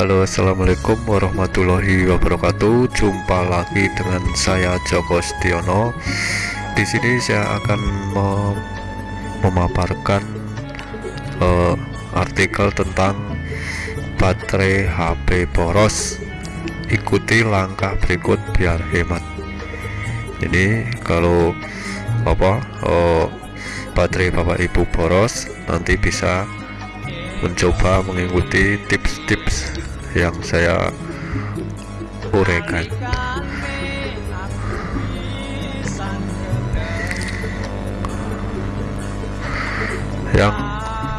Halo assalamualaikum warahmatullahi wabarakatuh. Jumpa lagi dengan saya Joko Setiono. Di sini saya akan mem memaparkan uh, artikel tentang baterai HP boros. Ikuti langkah berikut biar hemat. Ini kalau apa uh, baterai bapak ibu boros nanti bisa mencoba mengikuti tips-tips yang saya uraikan. Yang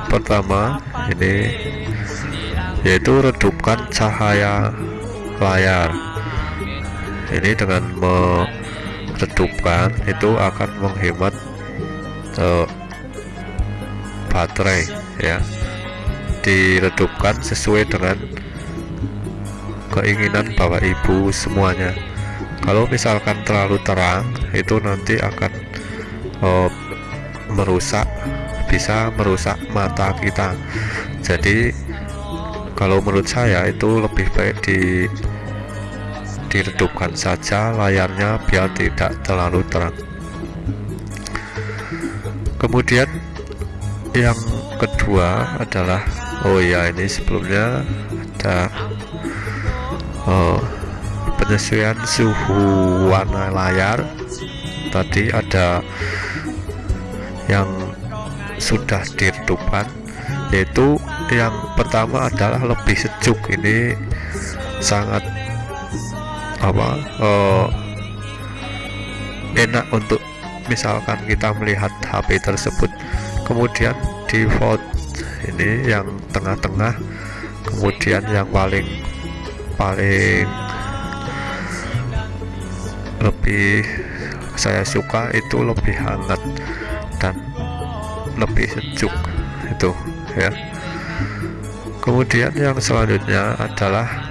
pertama ini yaitu redupkan cahaya layar. Ini dengan meredupkan itu akan menghemat uh, baterai ya. Diredupkan sesuai dengan keinginan bapak ibu semuanya. Kalau misalkan terlalu terang itu nanti akan oh, merusak bisa merusak mata kita. Jadi kalau menurut saya itu lebih baik di diredupkan saja layarnya biar tidak terlalu terang. Kemudian yang kedua adalah oh ya ini sebelumnya ada oh, penyesuaian suhu warna layar. Tadi ada yang sudah diredupkan yaitu yang pertama adalah lebih sejuk. Ini sangat apa oh, enak untuk misalkan kita melihat HP tersebut. Kemudian default ini yang tengah-tengah kemudian yang paling paling lebih saya suka itu lebih hangat dan lebih sejuk itu ya. Kemudian yang selanjutnya adalah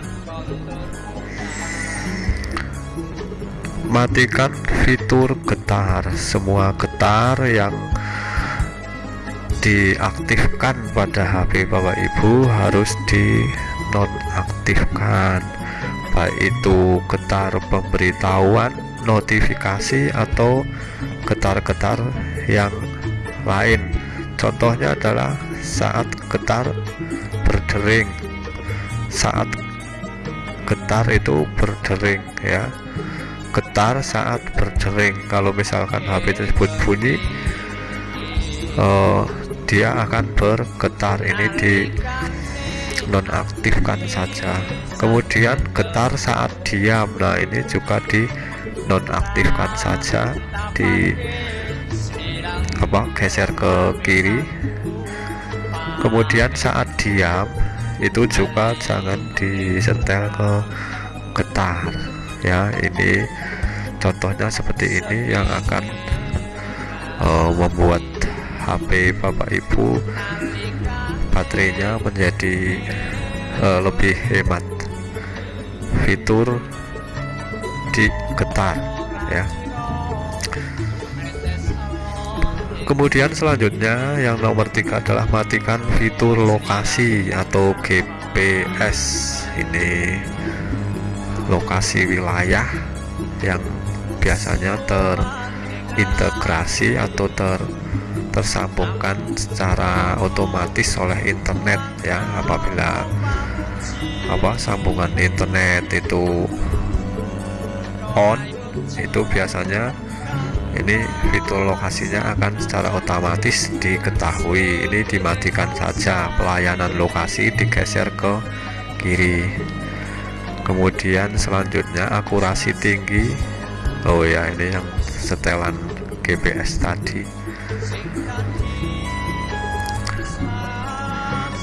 matikan fitur getar. Semua getar yang diaktifkan pada HP Bapak Ibu harus dinonaktifkan baik itu getar pemberitahuan notifikasi atau getar-getar yang lain. Contohnya adalah saat getar berdering. Saat getar itu berdering ya. Getar saat berdering. Kalau misalkan HP tersebut bunyi uh, dia akan bergetar ini di nonaktifkan saja. Kemudian getar saat diam. Nah ini juga di nonaktifkan saja. Di apa geser ke kiri. Kemudian saat diam itu juga jangan disetel ke getar. Ya ini contohnya seperti ini yang akan uh, membuat HP Bapak Ibu baterainya menjadi uh, lebih hemat. Fitur di getar ya. Kemudian selanjutnya yang nomor tiga adalah matikan fitur lokasi atau GPS ini lokasi wilayah yang biasanya terintegrasi atau ter tersambungkan secara otomatis oleh internet ya. Apabila apa sambungan internet itu on itu biasanya ini fitur lokasinya akan secara otomatis diketahui. Ini dimatikan saja pelayanan lokasi digeser ke kiri. Kemudian selanjutnya akurasi tinggi. Oh ya ini yang setelan GPS tadi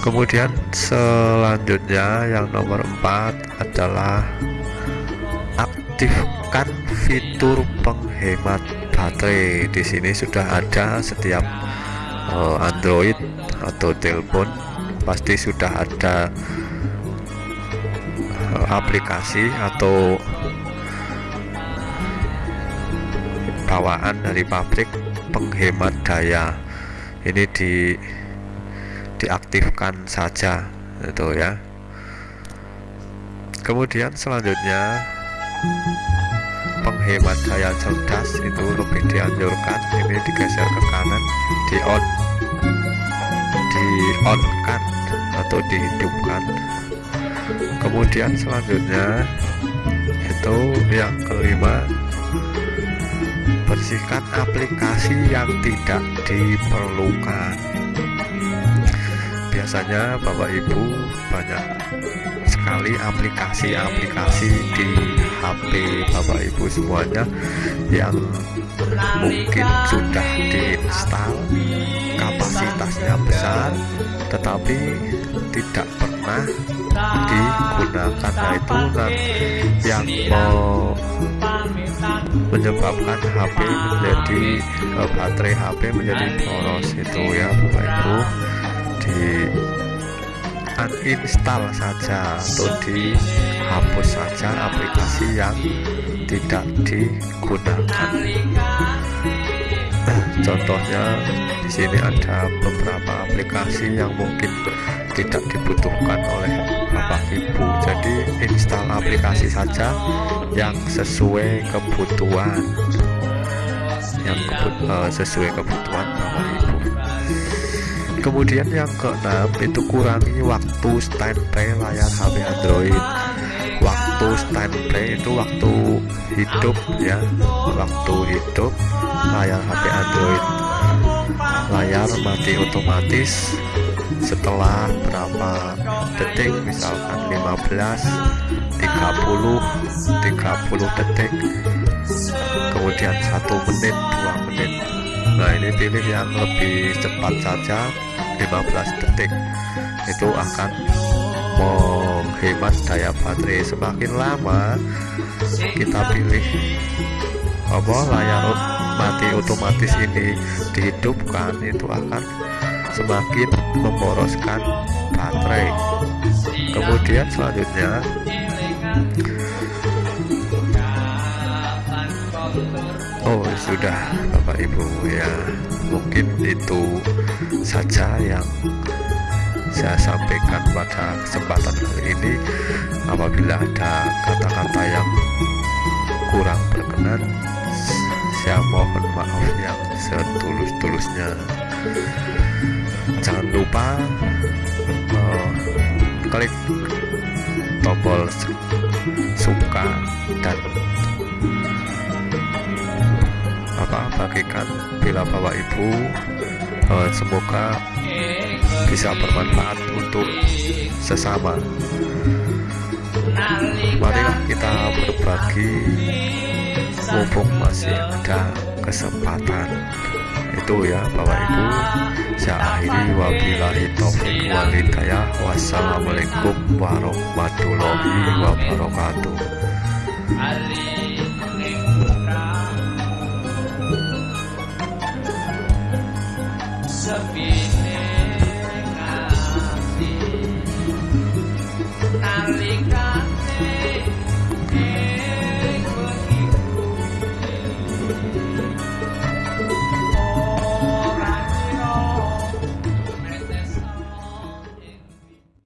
kemudian selanjutnya yang nomor 4 adalah aktifkan fitur penghemat baterai. Di sini sudah ada setiap uh, Android atau telepon pasti sudah ada uh, aplikasi atau bawaan dari pabrik penghemat daya ini di diaktifkan saja itu ya. Kemudian selanjutnya penghemat daya cerdas itu lebih dianjurkan ini digeser ke kanan di on di on kan atau dihidupkan. Kemudian selanjutnya itu yang kelima bersihkan aplikasi yang tidak diperlukan. Biasanya bapak ibu banyak sekali aplikasi-aplikasi di HP bapak ibu semuanya yang mungkin sudah diinstal kapasitasnya besar tetapi tidak pernah digunakan nah itu kan yang menyebabkan HP menjadi uh, baterai HP menjadi boros itu ya Bapak Ibu. Di uninstall saja atau dihapus saja aplikasi yang tidak digunakan. Contohnya di sini ada beberapa aplikasi yang mungkin tidak dibutuhkan oleh Bapak Ibu. Jadi install aplikasi saja yang sesuai kebutuhan. Yang kebut, uh, sesuai kebutuhan Bapak Ibu. Kemudian yang keenam itu kurangi waktu standby layar HP Android. Waktu standby itu waktu hidup ya. Waktu hidup layar HP Android. Layar mati otomatis setelah berapa detik misalkan 15 30 30 detik kemudian satu menit dua menit. Nah ini pilih yang lebih cepat saja 15 detik. Itu akan menghemat daya baterai. Semakin lama kita pilih apa layar mati otomatis ini dihidupkan itu akan semakin memboroskan baterai. Kemudian selanjutnya Oh sudah Bapak Ibu ya mungkin itu saja yang saya sampaikan pada kesempatan kali ini. Apabila ada kata-kata yang kurang berkenan saya mohon maaf yang setulus-tulusnya jangan lupa uh, klik tombol suka dan apa bagikan bila bapak ibu uh, semoga bisa bermanfaat untuk sesama. Marilah kita berbagi mumpung masih ada kesempatan. Itu ya Bapak Ibu. Saya walhidayah wassalamualaikum warahmatullahi wabarakatuh